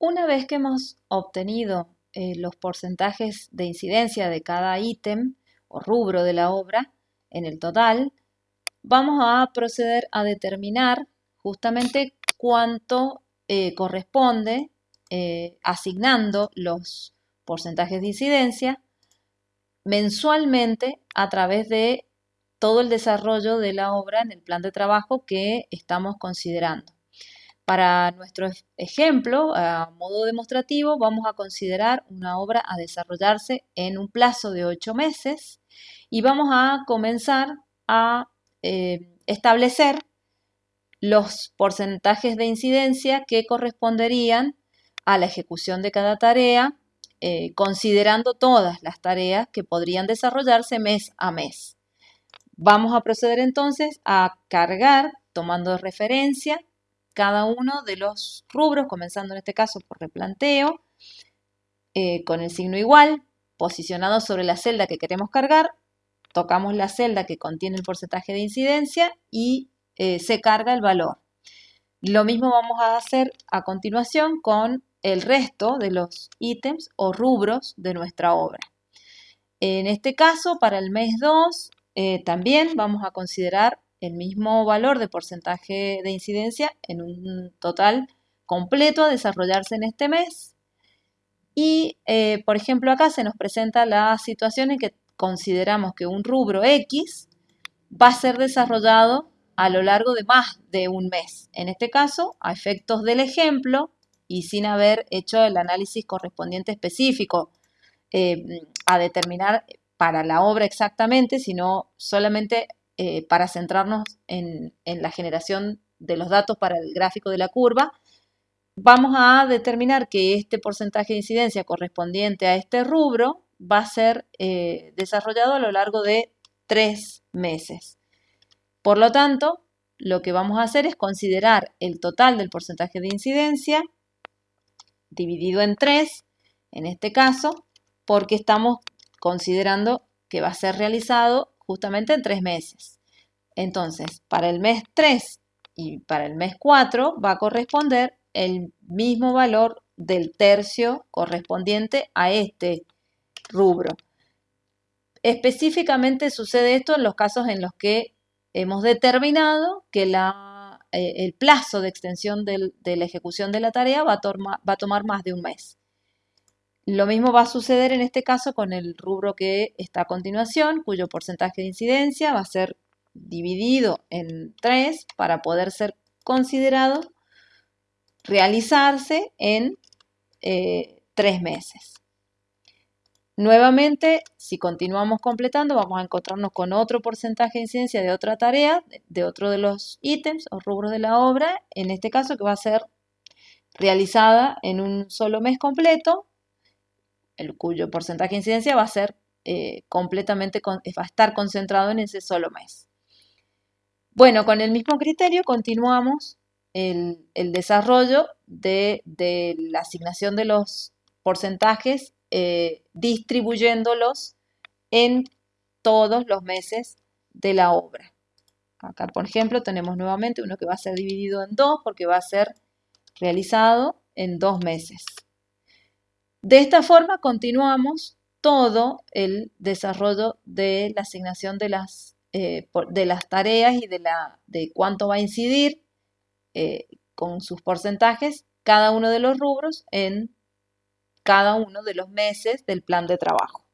Una vez que hemos obtenido eh, los porcentajes de incidencia de cada ítem o rubro de la obra en el total, vamos a proceder a determinar justamente cuánto eh, corresponde eh, asignando los porcentajes de incidencia mensualmente a través de todo el desarrollo de la obra en el plan de trabajo que estamos considerando. Para nuestro ejemplo, a modo demostrativo, vamos a considerar una obra a desarrollarse en un plazo de ocho meses y vamos a comenzar a eh, establecer los porcentajes de incidencia que corresponderían a la ejecución de cada tarea, eh, considerando todas las tareas que podrían desarrollarse mes a mes. Vamos a proceder entonces a cargar, tomando referencia, cada uno de los rubros, comenzando en este caso por replanteo, eh, con el signo igual, posicionado sobre la celda que queremos cargar, tocamos la celda que contiene el porcentaje de incidencia y eh, se carga el valor. Lo mismo vamos a hacer a continuación con el resto de los ítems o rubros de nuestra obra. En este caso, para el mes 2, eh, también vamos a considerar el mismo valor de porcentaje de incidencia en un total completo a desarrollarse en este mes. Y, eh, por ejemplo, acá se nos presenta la situación en que consideramos que un rubro X va a ser desarrollado a lo largo de más de un mes. En este caso, a efectos del ejemplo y sin haber hecho el análisis correspondiente específico eh, a determinar para la obra exactamente, sino solamente eh, para centrarnos en, la generación de los datos para el gráfico de la curva, vamos a determinar que este porcentaje de incidencia correspondiente a este rubro va a ser eh, desarrollado a lo largo de tres meses. Por lo tanto, lo que vamos a hacer es considerar el total del porcentaje de incidencia dividido en tres, en este caso, porque estamos considerando que va a ser realizado justamente en tres meses. Entonces, para el mes 3 y para el mes 4 va a corresponder el mismo valor del tercio correspondiente a este rubro. Específicamente sucede esto en los casos en los que hemos determinado que la, eh, el plazo de extensión de la ejecución de la tarea va a tomar más de un mes. Lo mismo va a suceder en este caso con el rubro que está a continuación, cuyo porcentaje de incidencia va a ser dividido en tres para poder ser considerado realizarse en eh, tres meses. Nuevamente, si continuamos completando, vamos a encontrarnos con otro porcentaje de incidencia de otra tarea, de otro de los ítems o rubros de la obra, en este caso que va a ser realizada en un solo mes completo el cuyo porcentaje de incidencia va a ser eh, completamente, va a estar concentrado en ese solo mes. Bueno, con el mismo criterio continuamos el, desarrollo de, la asignación de los porcentajes eh, distribuyéndolos en todos los meses de la obra. Acá, por ejemplo, tenemos nuevamente uno que va a ser dividido en dos porque va a ser realizado en dos meses. De esta forma continuamos todo el desarrollo de la asignación de las, eh, de las tareas y de, la, de cuánto va a incidir eh, con sus porcentajes cada uno de los rubros en cada uno de los meses del plan de trabajo.